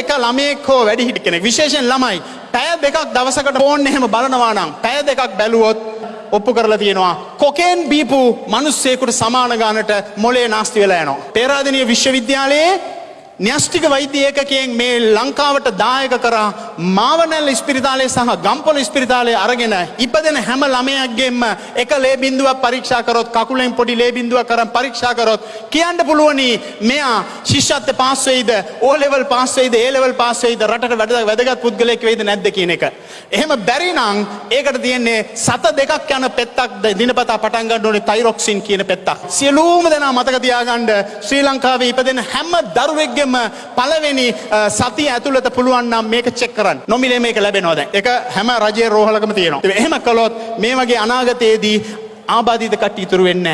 එක ළමයෙක් හෝ වැඩිහිටි කෙනෙක්. විශේෂයෙන් ළමයි. පැය දෙකක් දවසකට ෆෝන් එහෙම බලනවා නම් පැය දෙකක් බැලුවොත් ඔප්පු කරලා තියෙනවා. කොකේන් බීපු මිනිස්සෙකුට සමාන ගානට මොලේ නාස්ති වෙලා යනවා. පේරාදෙණිය විශ්වවිද්‍යාලයේ න්‍යෂ්ටික වෛද්‍ය ඒකකයෙන් මේ ලංකාවට දායක කරා මාවනැල්ල ස්පිරිතාලය සහ ගම්පොල ස්පිරිතාලය අරගෙන ඉපදෙන හැම ළමයක්ගෙන්ම එක ලේ බින්දුවක් පරීක්ෂා කරොත් කකුලෙන් පොඩි ලේ බින්දුවක් කරන් පරීක්ෂා කරොත් කියන්න පුළුවනි මෙයා ශිෂ්‍යත්ව පාස් වෙයිද ඕ ලෙවල් පාස් වෙයිද ඒ ලෙවල් පාස් වෙයිද රටට වැඩ වැදගත් පුද්ගලයෙක් වෙයිද නැද්ද කියන එක. එහෙම බැරි නම් ඒකට තියෙන්නේ සත දෙකක් යන පෙත්තක් දිනපතා පටන් ගන්න ඕනේ තයිරොක්සින් කියන පෙත්තක්. සියලුම දෙනා මතක තියාගන්න ශ්‍රී ලංකාවේ ඉපදෙන හැම දරුවෙක්ගෙම පළවෙනි සතිය ඇතුළත පුළුවන් නම් මේක චෙක් කරන්න. නොමිලේ මේක ලැබෙනවා දැන්. ඒක හැම රජයේ රෝහලකම තියෙනවා. එහෙම කළොත් මේ වගේ අනාගතයේදී ආබාධිත කට්ටිය ඉතුරු වෙන්නේ නැහැ.